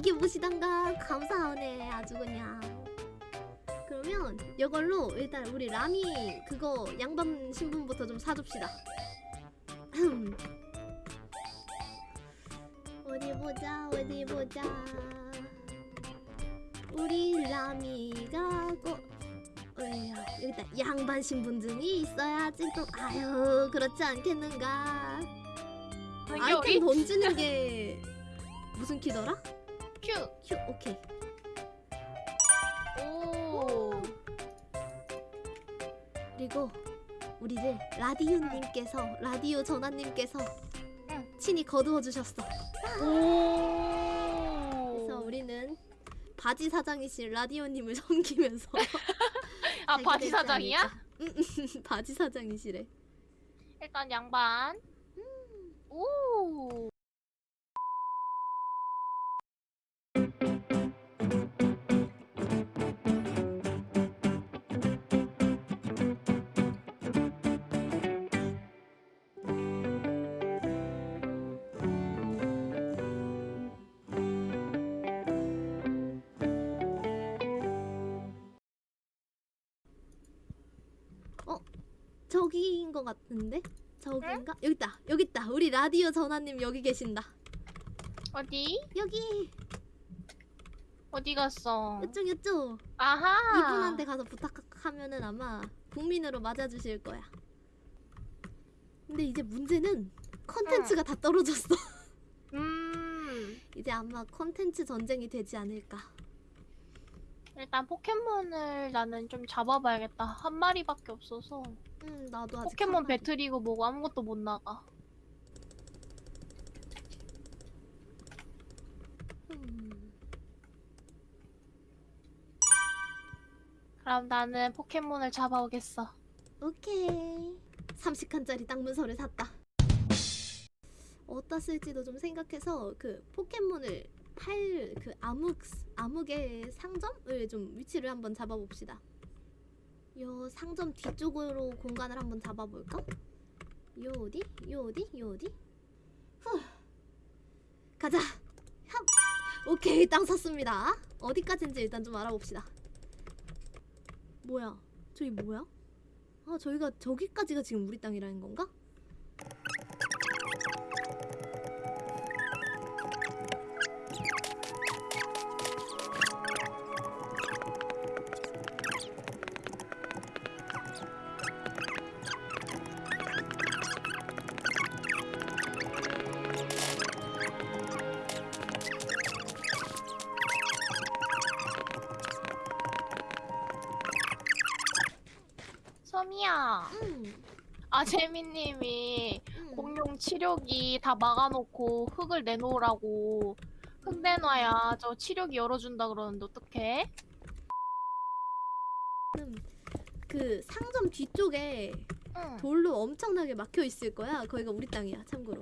이겨보시던가? 감사하네 아주 그냥. 그러면 이걸로 일단 우리 라미 그거 양밤 신분부터 좀 사줍시다. 어디 보자 어디 보자. 우리 라미가 꼭 어휴, 여기다 양반 신분증이 있어야지 또. 아유 그렇지 않겠는가? 아이템 우리 던지는 게 무슨 키더라? 큐. 큐 오케이 오. 그리고 우리를 라디오님께서 라디오 전화님께서 응. 친히 거두어 주셨어. 오. 그래서 우리는 바지 사장이신 라디오님을 섬기면서 아 바지 사장이야? 응, 바지 사장이시래. 일단 양반. 오. 저기인 것 같은데? 저기인가? 여기 있다. 여기 있다. 우리 라디오 전화님 여기 계신다. 어디? 여기 어디 갔어? 이쪽 이쪽. 아하. 이분한테 가서 부탁하면은 아마 국민으로 맞아주실 거야. 근데 이제 문제는 컨텐츠가 다 떨어졌어. 음. 이제 아마 컨텐츠 전쟁이 되지 않을까. 일단 포켓몬을 나는 좀 잡아봐야겠다. 한 마리밖에 없어서. 음, 나도 아직 포켓몬. 배틀이고 뭐고 아무것도 못 나가. 음, 그럼 나는 포켓몬을 잡아오겠어. 오케이. 30칸짜리 땅문서를 샀다. 어디다 쓸지도 좀 생각해서 그 포켓몬을 팔 그 암흑 암흑의 상점을 좀 위치를 한번 잡아봅시다. 요 상점 뒤쪽으로 공간을 한번 잡아볼까? 요 어디? 요 어디? 요 어디? 후. 가자. 합. 오케이 땅 샀습니다. 어디까지인지 일단 좀 알아봅시다. 뭐야? 저기 뭐야? 아 저희가 저기까지가 지금 우리 땅이라는 건가? 소미야. 음. 아 재민님이 음. 공룡 치료기 다 막아놓고 흙을 내놓으라고 흙 내놔야 저 치료기 열어준다 그러는데 어떡해? 그 상점 뒤쪽에 응. 돌로 엄청나게 막혀 있을 거야. 거기가 우리 땅이야. 참고로.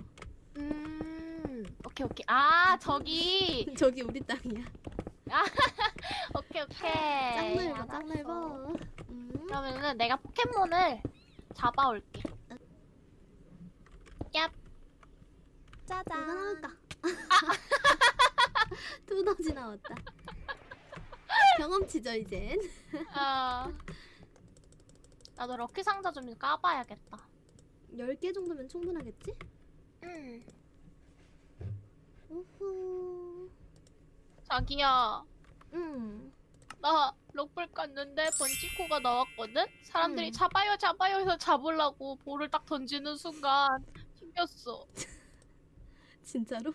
음. 오케이 오케이. 아 저기. 저기 우리 땅이야. 오케이 오케이. 짱 넓어. 짱 넓어. 음. 그러면은 내가 포켓몬을 잡아올게. 얍. 누가 짜잔. 나올까? 두더지 나왔다. 경험치죠 이젠. 어. 나도 럭키 상자 좀 까봐야겠다. 10개 정도면 충분하겠지? 응. 우후. 자기야. 음. 나 럭블 깠는데 번지코가 나왔거든? 사람들이 음. 잡아요 잡아요 해서 잡으려고 볼을 딱 던지는 순간 튕겼어 진짜로?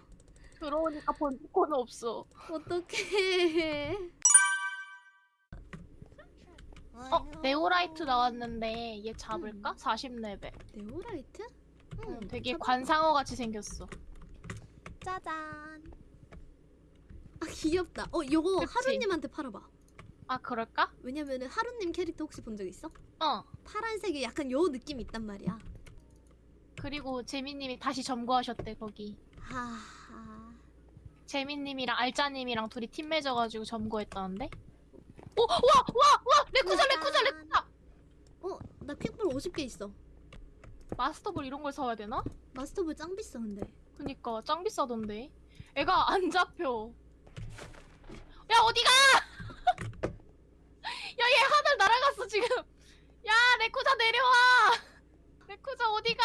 들어오니까 번지코는 없어 어떡해. 어? 네오라이트 나왔는데 얘 잡을까? 40레벨 네오라이트? 응, 음, 되게 잡아. 관상어 같이 생겼어 짜잔. 아 귀엽다. 어 요거 그치? 하루님한테 팔아봐. 아 그럴까? 왜냐면은 하루님 캐릭터 혹시 본 적 있어? 어 파란색에 약간 요 느낌 이 있단 말이야. 그리고 재민님이 다시 점거하셨대 거기 하하. 재민님이랑 알짜님이랑 둘이 팀 맺어가지고 점거했다는데 오! 와! 와! 와! 레쿠자 레쿠자 레쿠자! 어, 나 퀵볼 50개 있어. 마스터볼 이런 걸 사와야 되나? 마스터볼 짱 비싸 근데. 그니까 짱 비싸던데 애가 안 잡혀 어디가? 날아갔어 지금. 야 레쿠자 내려와. 레쿠자 어디가?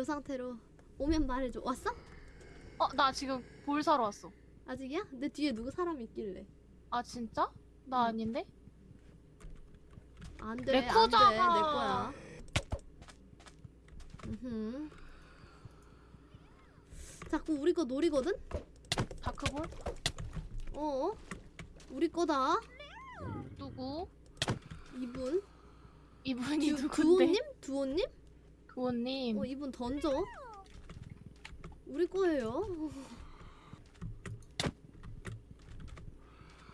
이 상태로 오면 말해줘. 왔어? 어 나 지금 볼 사러 왔어. 아직이야? 내 뒤에 누구 사람 있길래. 아 진짜? 나 아닌데? 안 돼, 안 돼, 내 거야. 음. 자꾸 우리 거 노리거든? 다크볼? 어? 우리 거다. 누구? 이분. 이분이 두, 누군데? 두호님? 두호님? 두호님. 어, 이분 던져. 우리 거예요.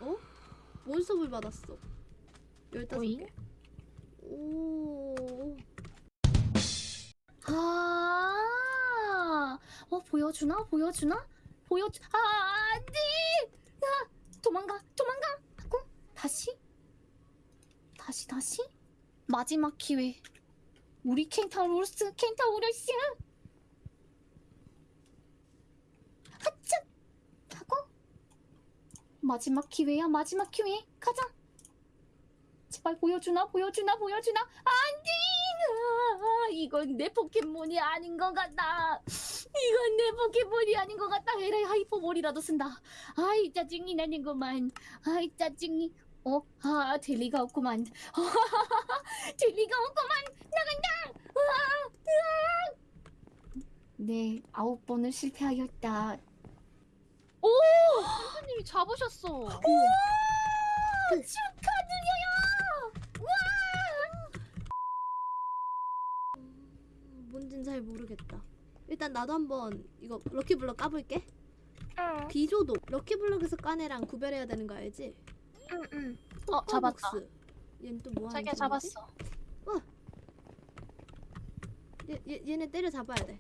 어? 몬스터볼 받았어. 열다섯? 개. 오. 아, 어 보여주나 보여주나 보여주 아 안돼 아 도망가 도망가 하고 다시 다시 다시 마지막 기회 우리 켄타로스 켄타로스 하차! 하고? 마지막 기회야 마지막 기회. 가자. 제발 보여주나 보여주나 보여주나? 안돼 아, 이건 내 포켓몬이 아닌 것 같다. 이건 내 포켓몬이 아닌 것 같다. 에라이 하이퍼볼이라도 쓴다. 아이 짜증이 나는구만. 아이 짜증이 어? 아, 될 리가 없구만. 될 리가 없구만. 나간다. 으아, 으아. 네, 아홉 번을 실패하였다. 선생님이 잡으셨어. 우와, 축하드려요. 뭔진 잘 모르겠다. 일단 나도 한번 이거 럭키블럭 까볼게. 응. 비조도 럭키블럭에서 깐 애랑 구별해야 되는 거 알지? 응, 응. 어, 잡았다. 슈퍼벅스. 얘는 또 뭐 하는 자기가 친구지? 잡았어. 얘, 얘 얘네 때려 잡아야 돼.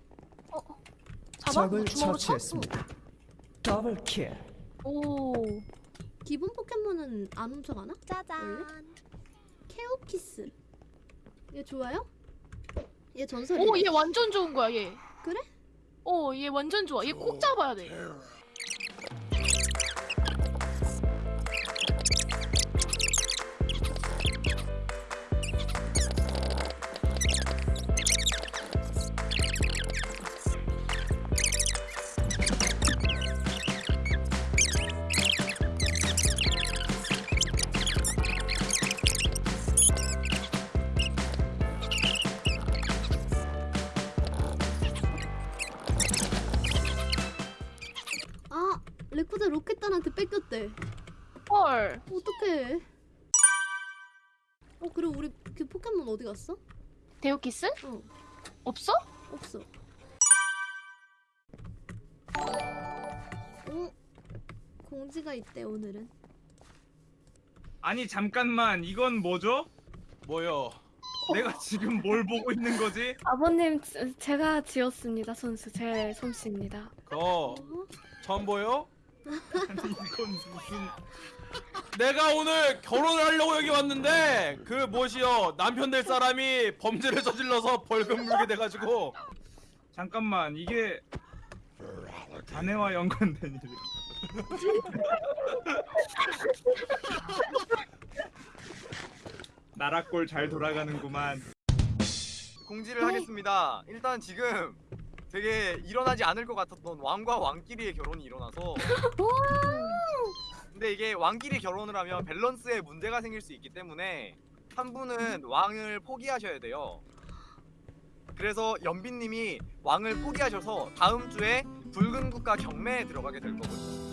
어, 어. 잡아? 적을 주먹으로 쳐? 처치했습니다. 더블 킬. 오. 기본 포켓몬은 안 훔쳐가나? 짜잔. 케오키스. 얘 좋아요? 얘 전설이야. 오, 얘 완전 좋은 거야, 얘. 그래? 어, 얘 완전 좋아. 얘 꼭 잡아야 돼. 헐. 어떡해. 어 그리고 우리 그 포켓몬 어디 갔어? 데오키스? 어 없어? 없어. 어 공지가 있대 오늘은. 아니 잠깐만 이건 뭐죠? 뭐요? 내가 지금 뭘 보고 있는 거지? 아버님 제- 제가 지었습니다 선수 제 솜씨입니다 그거 어? 처음 보여? 아니 이건 무슨 내가 오늘 결혼을 하려고 여기 왔는데 그 뭐시여 남편 될 사람이 범죄를 저질러서 벌금 물게 돼가지고. 잠깐만 이게 자네와 연관된 일이 나라꼴 잘 돌아가는구만. 공지를 하겠습니다. 일단 지금 되게 일어나지 않을 것 같았던 왕과 왕끼리의 결혼이 일어나서 이게 왕끼리 결혼을 하면 밸런스에 문제가 생길 수 있기 때문에 한 분은 왕을 포기하셔야 돼요. 그래서 연빈님이 왕을 포기하셔서 다음 주에 붉은 국가 경매에 들어가게 될 거거든요.